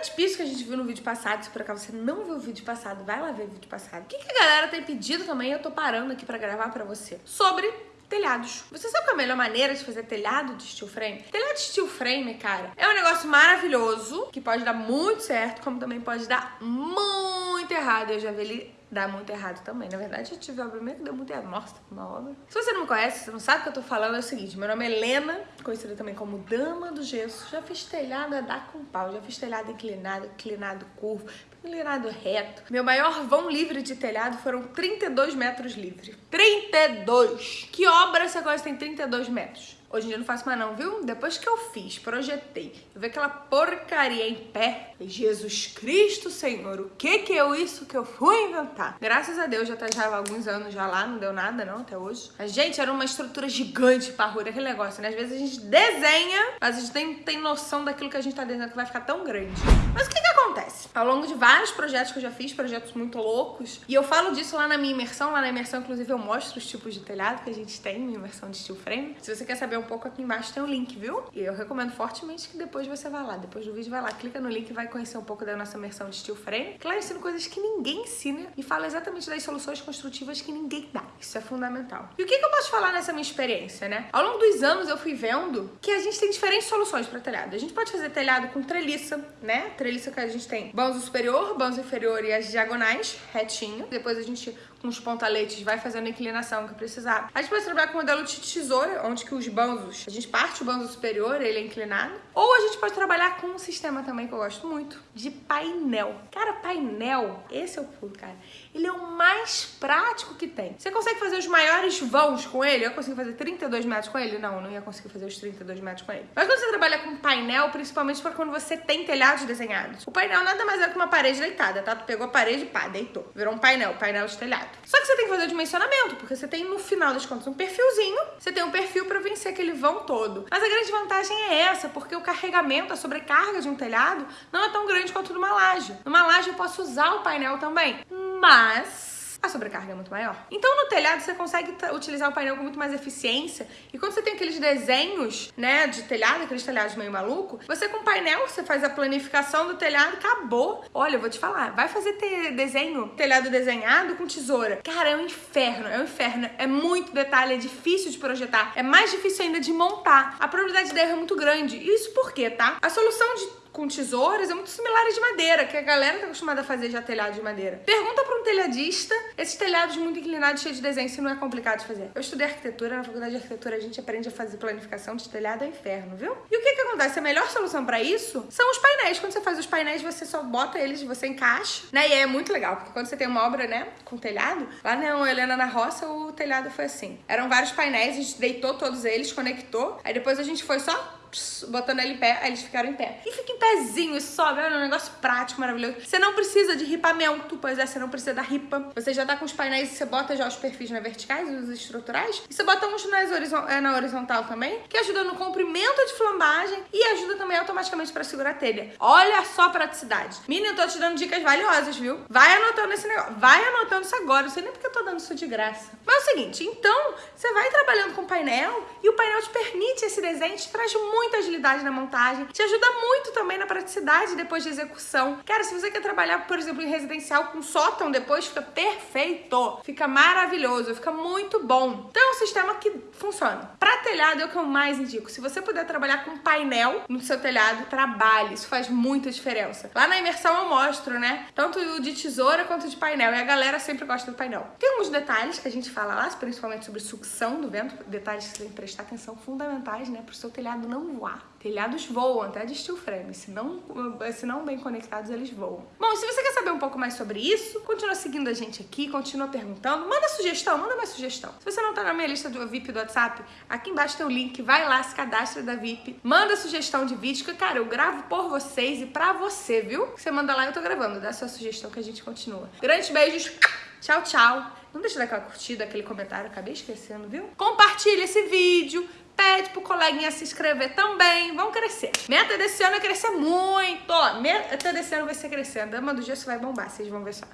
grande pista que a gente viu no vídeo passado, se por acaso você não viu o vídeo passado, vai lá ver o vídeo passado. O que, que a galera tem pedido também, eu tô parando aqui pra gravar pra você. Sobre telhados. Você sabe qual é a melhor maneira de fazer telhado de steel frame? Telhado de steel frame, cara, é um negócio maravilhoso, que pode dar muito certo, como também pode dar muito errado. Eu já vi ele dar muito errado também. Na verdade, eu tive obra minha que deu muito errado. Nossa, uma obra. Se você não me conhece, você não sabe o que eu tô falando, é o seguinte. Meu nome é Helena, conhecida também como Dama do Gesso. Já fiz telhado a dar com pau. Já fiz telhado inclinado, inclinado curvo, inclinado reto. Meu maior vão livre de telhado foram 32 metros livre. 32! Que obra você gosta tem 32 metros? Hoje em dia eu não faço mais não, viu? Depois que eu fiz, projetei, eu vi aquela porcaria em pé. Jesus Cristo, Senhor, o que que é isso que eu fui inventar? Graças a Deus, já tá já há alguns anos já lá, não deu nada não, até hoje. A gente era uma estrutura gigante, parruda, aquele negócio, né? Às vezes a gente desenha, mas a gente tem, tem noção daquilo que a gente tá desenhando que vai ficar tão grande. Mas o que que acontece? Ao longo de vários projetos que eu já fiz, projetos muito loucos, e eu falo disso lá na minha imersão, lá na imersão, inclusive, eu mostro os tipos de telhado que a gente tem, minha imersão de steel frame. Se você quer saber um pouco aqui embaixo tem um link, viu? E eu recomendo fortemente que depois você vá lá, depois do vídeo vai lá, clica no link e vai conhecer um pouco da nossa imersão de steel frame. Que lá eu ensino coisas que ninguém ensina e fala exatamente das soluções construtivas que ninguém dá. Isso é fundamental. E o que, que eu posso falar nessa minha experiência, né? Ao longo dos anos eu fui vendo que a gente tem diferentes soluções para telhado. A gente pode fazer telhado com treliça, né? Treliça que a gente tem banzo superior, banzo inferior e as diagonais, retinho. Depois a gente com os pontaletes, vai fazendo a inclinação que precisar. A gente pode trabalhar com o modelo de tesoura, onde que os banzos, a gente parte o banzo superior, ele é inclinado. Ou a gente pode trabalhar com um sistema também que eu gosto muito, de painel. Cara, painel, esse é o pulo, cara. Ele é o mais prático que tem. Você consegue fazer os maiores vãos com ele? Eu consigo fazer 32 metros com ele? Não, não ia conseguir fazer os 32 metros com ele. Mas quando você trabalha com painel, principalmente para quando você tem telhados desenhados. O painel nada mais é que uma parede deitada, tá? Tu pegou a parede, pá, deitou. Virou um painel, painel de telhado. Só que você tem que fazer o dimensionamento, porque você tem, no final das contas, um perfilzinho. Você tem um perfil para vencer aquele vão todo. Mas a grande vantagem é essa, porque o carregamento, a sobrecarga de um telhado não é tão grande quanto numa laje. Numa laje eu posso usar o painel também, mas a sobrecarga é muito maior. Então no telhado você consegue utilizar o painel com muito mais eficiência e quando você tem aqueles desenhos, né, de telhado, aqueles telhados meio maluco, você com o painel, você faz a planificação do telhado, acabou. Olha, eu vou te falar, vai fazer desenho, telhado desenhado com tesoura. Cara, é um inferno, é um inferno. É muito detalhe, é difícil de projetar, é mais difícil ainda de montar. A probabilidade de erro é muito grande. Isso por quê, tá? A solução de com tesouras é muito similar de madeira, que a galera tá acostumada a fazer já telhado de madeira. Pergunta para um telhadista esses telhados muito inclinados, cheios de desenho, se não é complicado de fazer. Eu estudei arquitetura, na faculdade de arquitetura a gente aprende a fazer planificação de telhado é inferno, viu? E o que que acontece? A melhor solução para isso são os painéis. Quando você faz os painéis, você só bota eles, você encaixa, né? E é muito legal, porque quando você tem uma obra, né, com telhado, lá na Helena na Roça, o telhado foi assim. Eram vários painéis, a gente deitou todos eles, conectou, aí depois a gente foi só botando ele em pé, aí eles ficaram em pé. E fica em pezinho e sobe, olha, é um negócio prático, maravilhoso. Você não precisa de ripamento, pois é, você não precisa da ripa. Você já tá com os painéis, você bota já os perfis na verticais, os estruturais, e você bota uns nas horizon é, na horizontal também, que ajuda no comprimento de flambagem e ajuda também automaticamente pra segurar a telha. Olha só a praticidade. Menina, eu tô te dando dicas valiosas, viu? Vai anotando esse negócio, vai anotando isso agora, não sei nem porque eu tô dando isso de graça. Mas é o seguinte, então, você vai trabalhando com painel e o painel te permite esse desenho, te traz muito muita agilidade na montagem, te ajuda muito também na praticidade depois de execução. Cara, se você quer trabalhar, por exemplo, em residencial com sótão depois, fica perfeito, fica maravilhoso, fica muito bom. Então é um sistema que funciona. Pra telhado é o que eu mais indico. Se você puder trabalhar com painel no seu telhado, trabalhe, isso faz muita diferença. Lá na imersão eu mostro, né, tanto de tesoura quanto de painel, e a galera sempre gosta do painel. Tem alguns detalhes que a gente fala lá, principalmente sobre sucção do vento, detalhes que você tem que prestar atenção fundamentais, né, pro seu telhado não voar. Telhados voam, até de steel frame. Se não, se não bem conectados, eles voam. Bom, se você quer saber um pouco mais sobre isso, continua seguindo a gente aqui, continua perguntando. Manda sugestão, manda mais sugestão. Se você não tá na minha lista do VIP do WhatsApp, aqui embaixo tem o link, vai lá, se cadastra da VIP. Manda sugestão de vídeo, que, cara, eu gravo por vocês e pra você, viu? Você manda lá, eu tô gravando. Dá sua sugestão que a gente continua. Grandes beijos. Tchau, tchau. Não deixa de dar aquela curtida, aquele comentário, acabei esquecendo, viu? Compartilha esse vídeo, pede pro coleguinha se inscrever também. Vão crescer. Meta desse ano é crescer muito. Meta desse ano vai ser crescendo. Dama do gesso vai bombar, vocês vão ver só.